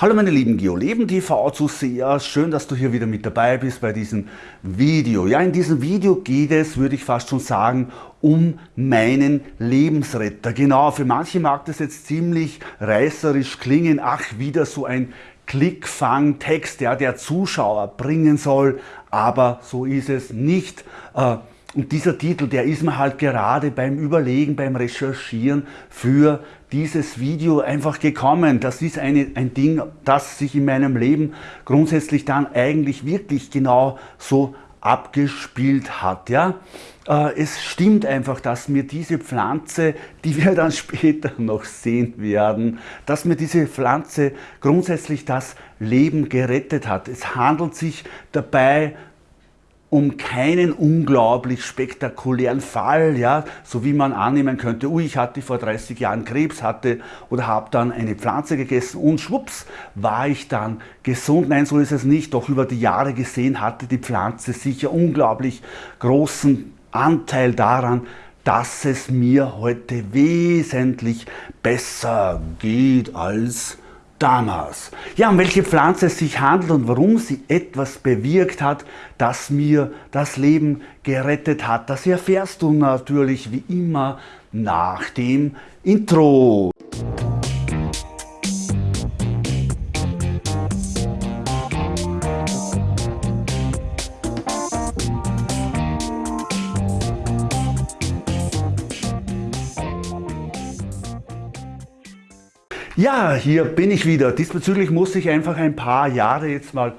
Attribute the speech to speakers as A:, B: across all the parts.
A: Hallo meine lieben GeoLeben TV Zuseher, schön, dass du hier wieder mit dabei bist bei diesem Video. Ja, in diesem Video geht es, würde ich fast schon sagen, um meinen Lebensretter. Genau, für manche mag das jetzt ziemlich reißerisch klingen, ach, wieder so ein Klickfang-Text, ja, der Zuschauer bringen soll, aber so ist es nicht. Äh, und dieser Titel, der ist mir halt gerade beim Überlegen, beim Recherchieren für dieses Video einfach gekommen. Das ist eine, ein Ding, das sich in meinem Leben grundsätzlich dann eigentlich wirklich genau so abgespielt hat. Ja? Äh, es stimmt einfach, dass mir diese Pflanze, die wir dann später noch sehen werden, dass mir diese Pflanze grundsätzlich das Leben gerettet hat. Es handelt sich dabei um keinen unglaublich spektakulären Fall, ja, so wie man annehmen könnte, ui, ich hatte vor 30 Jahren Krebs, hatte oder habe dann eine Pflanze gegessen und schwupps, war ich dann gesund. Nein, so ist es nicht, doch über die Jahre gesehen hatte die Pflanze sicher unglaublich großen Anteil daran, dass es mir heute wesentlich besser geht als damals. Ja, um welche Pflanze es sich handelt und warum sie etwas bewirkt hat, das mir das Leben gerettet hat, das erfährst du natürlich wie immer nach dem Intro. Ja, hier bin ich wieder. Diesbezüglich muss ich einfach ein paar Jahre jetzt mal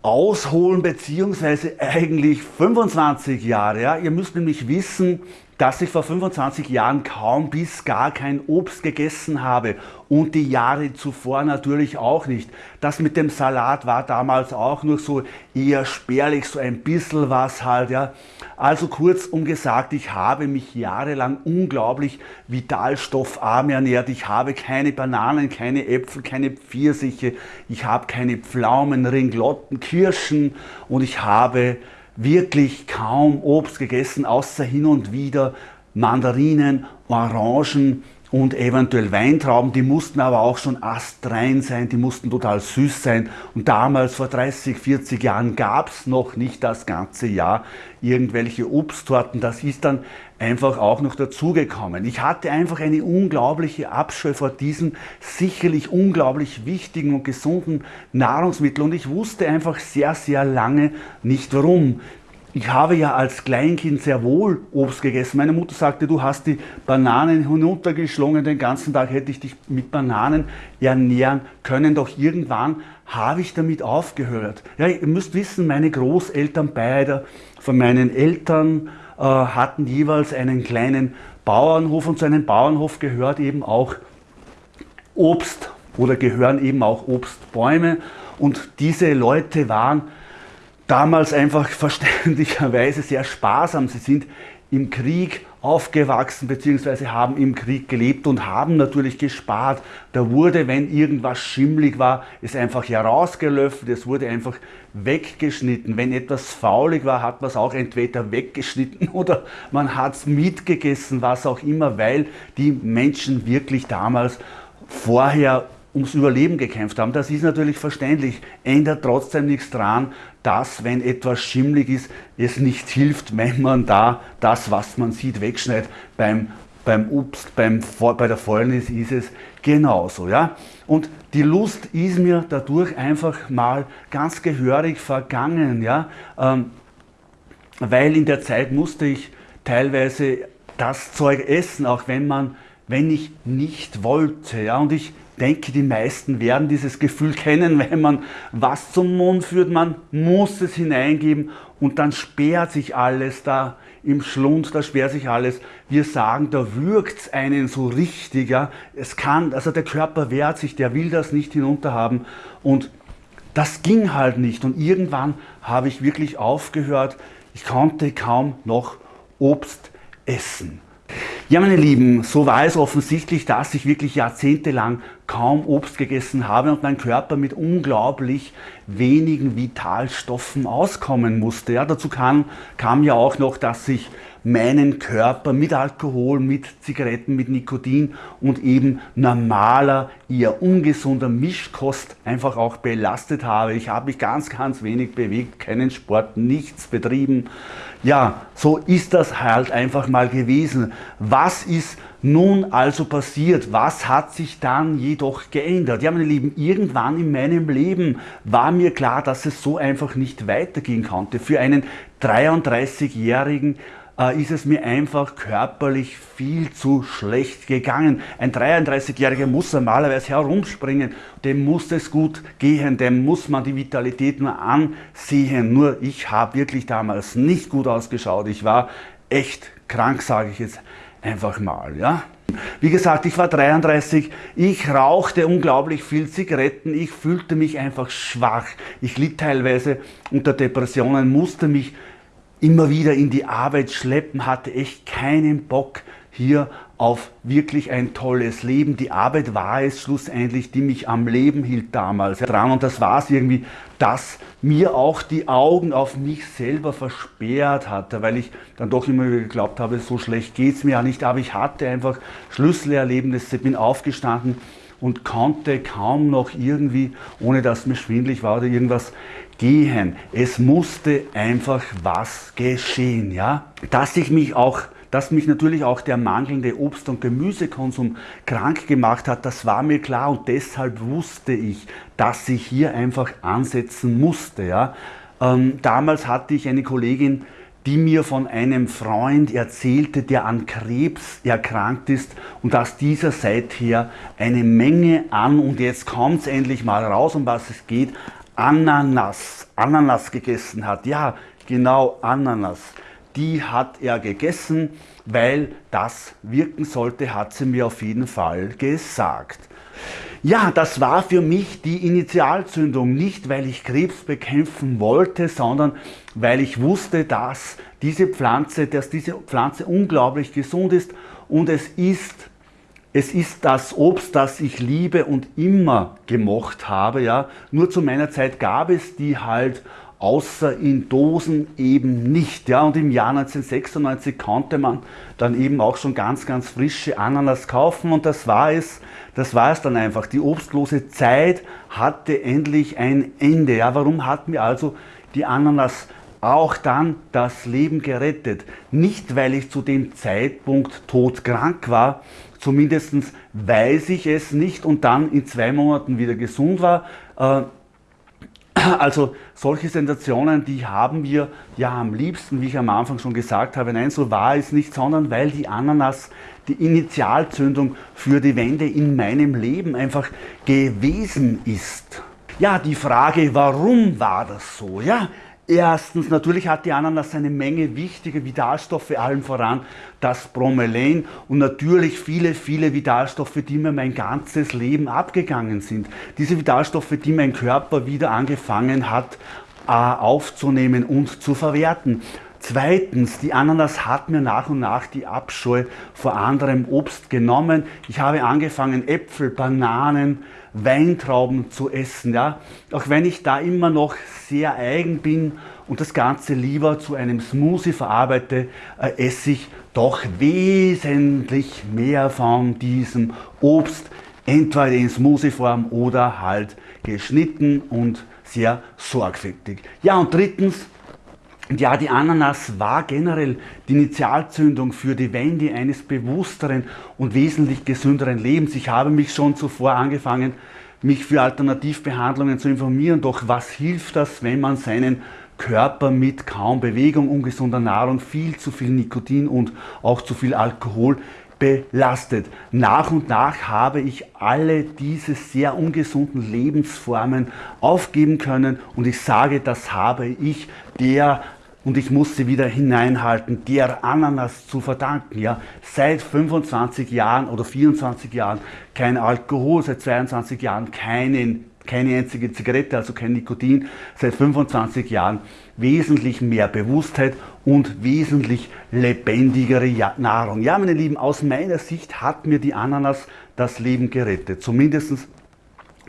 A: ausholen, beziehungsweise eigentlich 25 Jahre. Ja. Ihr müsst nämlich wissen, dass ich vor 25 Jahren kaum bis gar kein Obst gegessen habe und die Jahre zuvor natürlich auch nicht. Das mit dem Salat war damals auch nur so eher spärlich, so ein bisschen was halt. Ja. Also kurzum gesagt, ich habe mich jahrelang unglaublich vitalstoffarm ernährt. Ich habe keine Bananen, keine Äpfel, keine Pfirsiche, ich habe keine Pflaumen, Ringlotten, Kirschen und ich habe wirklich kaum Obst gegessen, außer hin und wieder Mandarinen, Orangen und eventuell Weintrauben, die mussten aber auch schon astrein sein, die mussten total süß sein. Und damals, vor 30, 40 Jahren, gab es noch nicht das ganze Jahr irgendwelche Obsttorten. Das ist dann einfach auch noch dazugekommen. Ich hatte einfach eine unglaubliche Abscheu vor diesem sicherlich unglaublich wichtigen und gesunden Nahrungsmittel und ich wusste einfach sehr, sehr lange nicht warum. Ich habe ja als Kleinkind sehr wohl Obst gegessen. Meine Mutter sagte, du hast die Bananen hinuntergeschlungen, den ganzen Tag hätte ich dich mit Bananen ernähren können. Doch irgendwann habe ich damit aufgehört. Ja, ihr müsst wissen, meine Großeltern beide von meinen Eltern äh, hatten jeweils einen kleinen Bauernhof und zu einem Bauernhof gehört eben auch Obst oder gehören eben auch Obstbäume. Und diese Leute waren damals einfach verständlicherweise sehr sparsam. Sie sind im Krieg aufgewachsen bzw. haben im Krieg gelebt und haben natürlich gespart. Da wurde, wenn irgendwas schimmlig war, es einfach herausgelöffelt, es wurde einfach weggeschnitten. Wenn etwas faulig war, hat man es auch entweder weggeschnitten oder man hat es mitgegessen, was auch immer, weil die Menschen wirklich damals vorher ums Überleben gekämpft haben. Das ist natürlich verständlich, ändert trotzdem nichts daran, dass wenn etwas schimmlig ist, es nicht hilft, wenn man da das, was man sieht, wegschneidet. Beim, beim Obst, beim, bei der Fäulnis ist es genauso. Ja? Und die Lust ist mir dadurch einfach mal ganz gehörig vergangen, ja? Ähm, weil in der Zeit musste ich teilweise das Zeug essen, auch wenn man wenn ich nicht wollte. Ja? Und ich denke, die meisten werden dieses Gefühl kennen, wenn man was zum Mund führt, man muss es hineingeben und dann sperrt sich alles da im Schlund, da sperrt sich alles. Wir sagen, da würgt es einen so richtig. Ja? Es kann, also der Körper wehrt sich, der will das nicht hinunter haben und das ging halt nicht und irgendwann habe ich wirklich aufgehört, ich konnte kaum noch Obst essen. Ja, meine Lieben, so war es offensichtlich, dass ich wirklich jahrzehntelang kaum Obst gegessen habe und mein Körper mit unglaublich wenigen Vitalstoffen auskommen musste. Ja, dazu kam, kam ja auch noch, dass ich meinen Körper mit Alkohol, mit Zigaretten, mit Nikotin und eben normaler, eher ungesunder Mischkost einfach auch belastet habe. Ich habe mich ganz, ganz wenig bewegt, keinen Sport, nichts betrieben. Ja, so ist das halt einfach mal gewesen. Was ist nun also passiert? Was hat sich dann jedoch geändert? Ja, meine Lieben, irgendwann in meinem Leben war mir klar, dass es so einfach nicht weitergehen konnte. Für einen 33-jährigen äh, ist es mir einfach körperlich viel zu schlecht gegangen. Ein 33-Jähriger muss normalerweise herumspringen, dem muss es gut gehen, dem muss man die Vitalität nur ansehen. Nur ich habe wirklich damals nicht gut ausgeschaut. Ich war echt krank, sage ich jetzt einfach mal. Ja? Wie gesagt, ich war 33, ich rauchte unglaublich viel Zigaretten, ich fühlte mich einfach schwach. Ich litt teilweise unter Depressionen, musste mich immer wieder in die Arbeit schleppen, hatte echt keinen Bock hier auf wirklich ein tolles Leben. Die Arbeit war es schlussendlich, die mich am Leben hielt damals dran und das war es irgendwie, dass mir auch die Augen auf mich selber versperrt hatte, weil ich dann doch immer geglaubt habe, so schlecht geht es mir ja nicht, aber ich hatte einfach Schlüsselerlebnisse, bin aufgestanden und konnte kaum noch irgendwie, ohne dass mir schwindlig war oder irgendwas, gehen. Es musste einfach was geschehen, ja. Dass ich mich auch dass mich natürlich auch der mangelnde Obst- und Gemüsekonsum krank gemacht hat, das war mir klar und deshalb wusste ich, dass ich hier einfach ansetzen musste. Ja. Ähm, damals hatte ich eine Kollegin, die mir von einem Freund erzählte, der an Krebs erkrankt ist und dass dieser seither eine Menge an, und jetzt kommt es endlich mal raus, um was es geht, Ananas, Ananas gegessen hat. Ja, genau Ananas. Die hat er gegessen, weil das wirken sollte, hat sie mir auf jeden Fall gesagt. Ja, das war für mich die Initialzündung, nicht weil ich Krebs bekämpfen wollte, sondern weil ich wusste, dass diese Pflanze, dass diese Pflanze unglaublich gesund ist und es ist es ist das Obst, das ich liebe und immer gemocht habe. Ja. Nur zu meiner Zeit gab es die halt außer in Dosen eben nicht. Ja. Und im Jahr 1996 konnte man dann eben auch schon ganz, ganz frische Ananas kaufen und das war es, das war es dann einfach. Die obstlose Zeit hatte endlich ein Ende. Ja. Warum hat mir also die Ananas auch dann das Leben gerettet? Nicht, weil ich zu dem Zeitpunkt todkrank war, Zumindest weiß ich es nicht und dann in zwei Monaten wieder gesund war. Äh, also solche Sensationen, die haben wir ja am liebsten, wie ich am Anfang schon gesagt habe. Nein, so war es nicht, sondern weil die Ananas die Initialzündung für die Wende in meinem Leben einfach gewesen ist. Ja, die Frage, warum war das so? Ja, Erstens, natürlich hat die Ananas eine Menge wichtiger Vitalstoffe, allen voran das Bromelain und natürlich viele, viele Vitalstoffe, die mir mein ganzes Leben abgegangen sind. Diese Vitalstoffe, die mein Körper wieder angefangen hat äh, aufzunehmen und zu verwerten. Zweitens, die Ananas hat mir nach und nach die Abscheu vor anderem Obst genommen. Ich habe angefangen, Äpfel, Bananen, Weintrauben zu essen. Ja? Auch wenn ich da immer noch sehr eigen bin und das Ganze lieber zu einem Smoothie verarbeite, äh, esse ich doch wesentlich mehr von diesem Obst, entweder in Smoothie-Form oder halt geschnitten und sehr sorgfältig. Ja, und drittens, ja, die Ananas war generell die Initialzündung für die Wende eines bewussteren und wesentlich gesünderen Lebens. Ich habe mich schon zuvor angefangen, mich für Alternativbehandlungen zu informieren. Doch was hilft das, wenn man seinen Körper mit kaum Bewegung, ungesunder Nahrung, viel zu viel Nikotin und auch zu viel Alkohol belastet. Nach und nach habe ich alle diese sehr ungesunden Lebensformen aufgeben können und ich sage, das habe ich der und ich muss sie wieder hineinhalten, der Ananas zu verdanken. Ja? Seit 25 Jahren oder 24 Jahren kein Alkohol, seit 22 Jahren keinen keine einzige Zigarette, also kein Nikotin, seit 25 Jahren wesentlich mehr Bewusstheit und wesentlich lebendigere Nahrung. Ja, meine Lieben, aus meiner Sicht hat mir die Ananas das Leben gerettet. Zumindest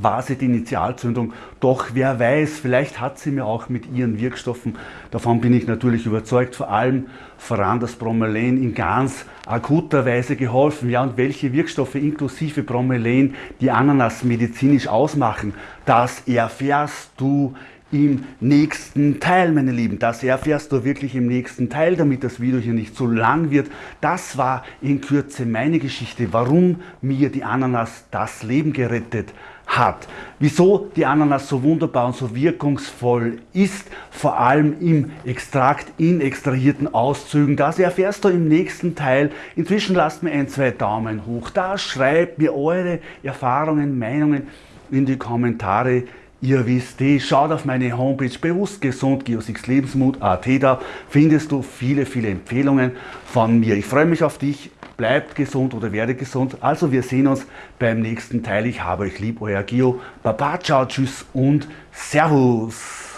A: war sie die Initialzündung. Doch wer weiß, vielleicht hat sie mir auch mit ihren Wirkstoffen, davon bin ich natürlich überzeugt, vor allem voran das Bromelain in ganz akuter Weise geholfen. Ja, und welche Wirkstoffe inklusive Bromelain die Ananas medizinisch ausmachen, das erfährst du im nächsten Teil, meine Lieben. Das erfährst du wirklich im nächsten Teil, damit das Video hier nicht zu lang wird. Das war in Kürze meine Geschichte, warum mir die Ananas das Leben gerettet hat. Wieso die Ananas so wunderbar und so wirkungsvoll ist, vor allem im Extrakt in extrahierten Auszügen, das erfährst du im nächsten Teil. Inzwischen lasst mir ein, zwei Daumen hoch da, schreibt mir eure Erfahrungen, Meinungen in die Kommentare. Ihr wisst eh, schaut auf meine Homepage bewusst gesund Lebensmut.at, da findest du viele, viele Empfehlungen von mir. Ich freue mich auf dich bleibt gesund oder werde gesund. Also wir sehen uns beim nächsten Teil. Ich habe euch lieb, euer Gio. Baba, ciao, tschüss und Servus.